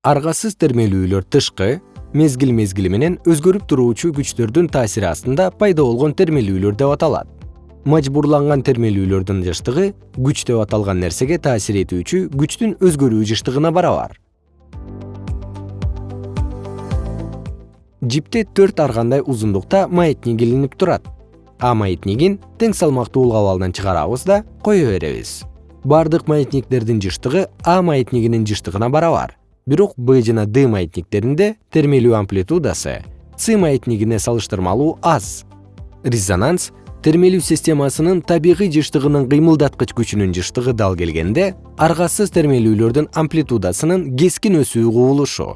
аргасыз термелүүлөр тышкы мезгил мезгили менен өзгөрүп туруучу күчтөрдүн таасири астында пайда болгон термелүүлөр деп аталат. Мажбурланган термелүүлөрдүн жыштыгы күч деп аталган нерсеге таасир этүүчү күчтүн өзгөрүү жыштыгына барабар. Жипте төрт ар кандай узундукта маятник илинип турат. А маятнигин тең салмактуулук абалынан чыгарабыз да кое беребиз. Бардык маятниктердин жыштыгы а маятнигинин жыштыгына барабар бирок б жана д маятниктеринде термелүү амплитудасы с маятнигине салыштырмалуу аз. Резонанс термелүү системасынын табигый жыштыгынын кыймылдаткыч күчүнүн жыштыгы дал келгенде аргасыз термелүүлөрдүн амплитудасынын кескин өсүү кубулушу